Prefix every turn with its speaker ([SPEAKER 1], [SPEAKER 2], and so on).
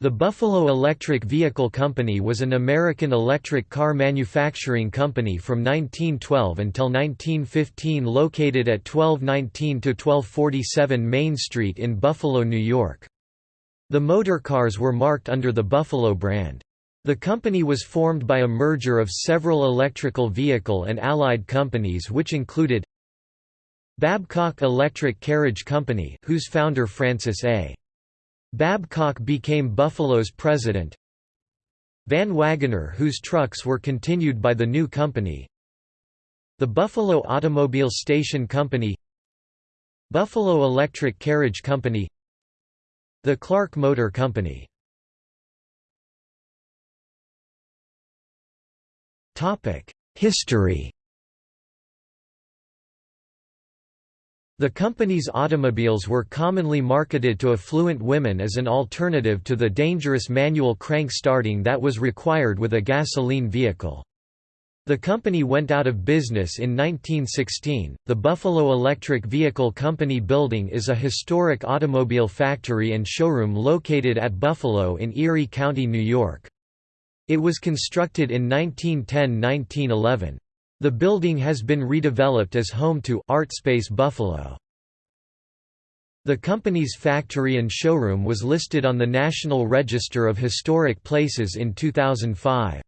[SPEAKER 1] The Buffalo Electric Vehicle Company was an American electric car manufacturing company from 1912 until 1915 located at 1219–1247 Main Street in Buffalo, New York. The motor cars were marked under the Buffalo brand. The company was formed by a merger of several electrical vehicle and allied companies which included Babcock Electric Carriage Company whose founder Francis A. Babcock became Buffalo's president. Van Wagoner whose trucks were continued by the new company. The Buffalo Automobile Station Company. Buffalo Electric Carriage Company. The Clark Motor Company. History The company's automobiles were commonly marketed to affluent women as an alternative to the dangerous manual crank starting that was required with a gasoline vehicle. The company went out of business in 1916. The Buffalo Electric Vehicle Company building is a historic automobile factory and showroom located at Buffalo in Erie County, New York. It was constructed in 1910–1911. The building has been redeveloped as home to ArtSpace Buffalo. The company's factory and showroom was listed on the National Register of Historic Places in 2005.